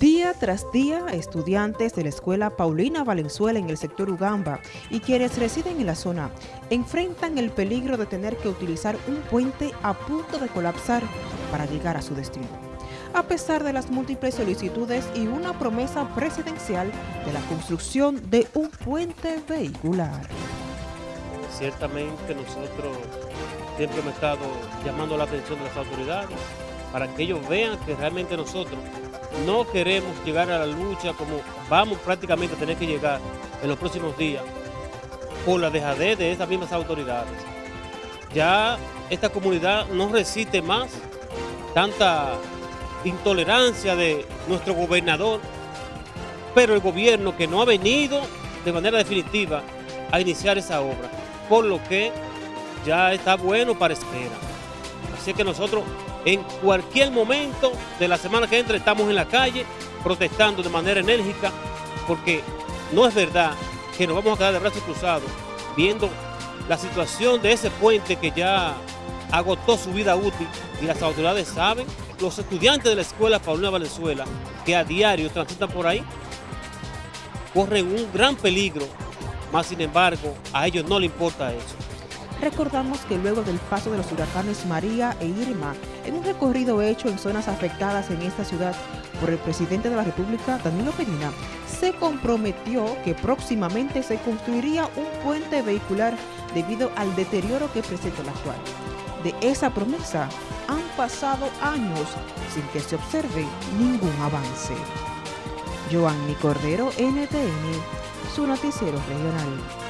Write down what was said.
Día tras día, estudiantes de la escuela Paulina Valenzuela en el sector Ugamba y quienes residen en la zona enfrentan el peligro de tener que utilizar un puente a punto de colapsar para llegar a su destino. A pesar de las múltiples solicitudes y una promesa presidencial de la construcción de un puente vehicular. Ciertamente nosotros siempre hemos estado llamando la atención de las autoridades para que ellos vean que realmente nosotros no queremos llegar a la lucha como vamos prácticamente a tener que llegar en los próximos días por la dejadez de estas mismas autoridades. Ya esta comunidad no resiste más tanta intolerancia de nuestro gobernador, pero el gobierno que no ha venido de manera definitiva a iniciar esa obra, por lo que ya está bueno para espera. Así que nosotros en cualquier momento de la semana que entra estamos en la calle protestando de manera enérgica porque no es verdad que nos vamos a quedar de brazos cruzados viendo la situación de ese puente que ya agotó su vida útil y las autoridades saben, los estudiantes de la escuela Paulina Valenzuela que a diario transitan por ahí corren un gran peligro, más sin embargo a ellos no les importa eso. Recordamos que luego del paso de los huracanes María e Irma, en un recorrido hecho en zonas afectadas en esta ciudad por el presidente de la República, Danilo Medina, se comprometió que próximamente se construiría un puente vehicular debido al deterioro que presenta el actual. De esa promesa han pasado años sin que se observe ningún avance. Joanny Cordero, NTN, su noticiero regional.